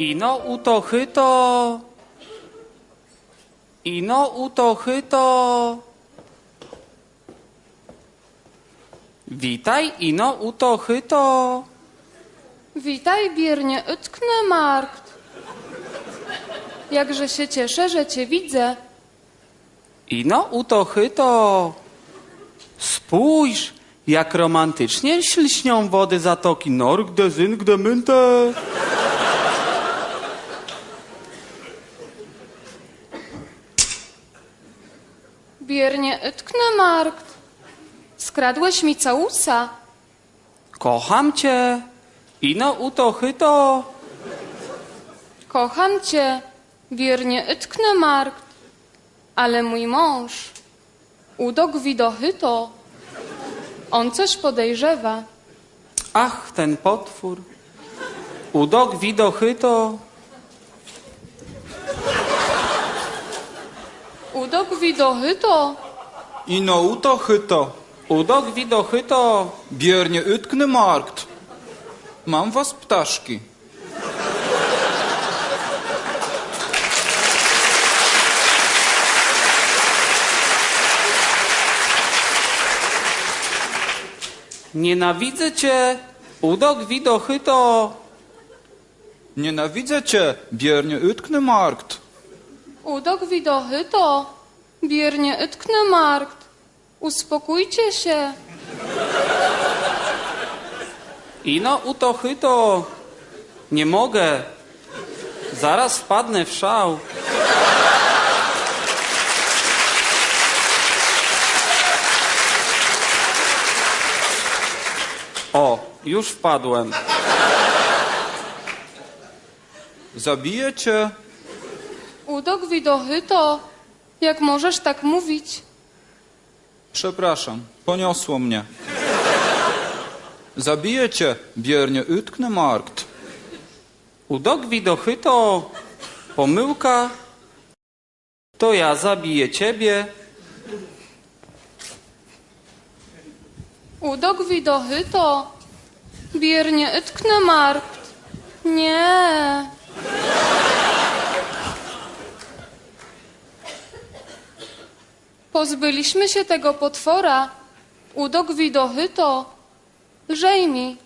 Ino utochyto. Ino utochyto. Witaj, ino utochyto. Witaj, biernie utknę markt. Jakże się cieszę, że cię widzę. Ino utochyto. Spójrz, jak romantycznie ślśnią wody zatoki Norg de Zynk de Mynte. Biernie utknę markt. Skradłeś mi całusa. Kocham cię. Ino utochyto. Kocham cię, biernie utknę markt. Ale mój mąż, udok widochyto. On coś podejrzewa. Ach, ten potwór. Udok widochyto. Udok widochyto. Ino utochyto. Udok widochyto. Biernie utkny markt. Mam was ptaszki. Nienawidzę cię. Udok widochyto. Nienawidzę cię, biernie utkny markt. Udok widochyto. Biernie utknę markt. Uspokójcie się. Ino utochyto. Nie mogę. Zaraz wpadnę w szał. O, już wpadłem. Zabiję cię. Udok widochyto. Jak możesz tak mówić? Przepraszam, poniosło mnie. Zabiję cię, biernie utkny markt. Udok widochyto. Pomyłka. To ja zabiję ciebie. Udok widochyto. Biernie utknę markt. Nie. Pozbyliśmy się tego potwora. Udok widochyto. Lżej mi,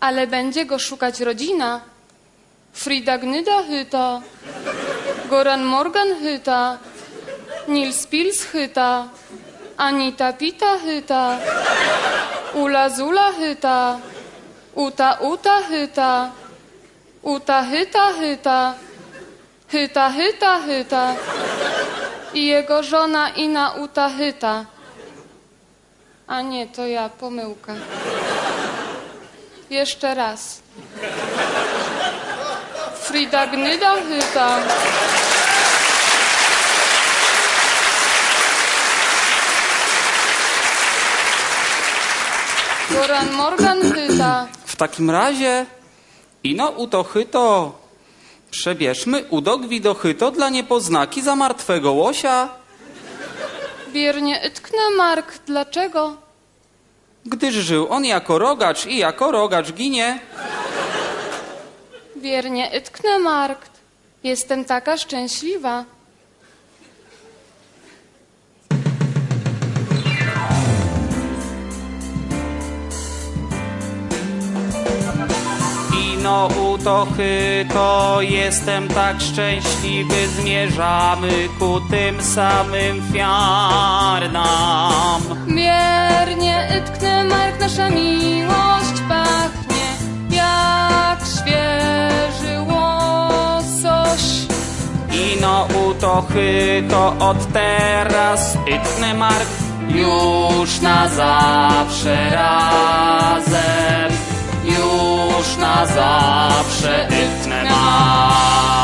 ale będzie go szukać rodzina. Frida Gnyda chyta. Goran Morgan chyta. Nils Pils chyta. Anita Pita chyta. Ula Zula chyta. Uta Uta chyta. Uta chyta chyta. Chyta chyta chyta. I jego żona Ina Uta chyta. A nie, to ja, pomyłka. Jeszcze raz. Frida Gnyda chyta. Goran Morgan chyta. W takim razie, ino utochyto, przebierzmy udok widochyto dla niepoznaki za martwego łosia, Biernie utknę Mark. Dlaczego? gdyż żył on jako rogacz i jako rogacz ginie. Wiernie utknę markt. Jestem taka szczęśliwa. Ino utochyto, jestem tak szczęśliwy, zmierzamy ku tym samym fiarnam. Wiernie utknę mark. Nasza miłość pachnie jak świeży łosoś. Ino utochyto, od teraz itnę mark, już na zawsze razem, już na zawsze itnę mark.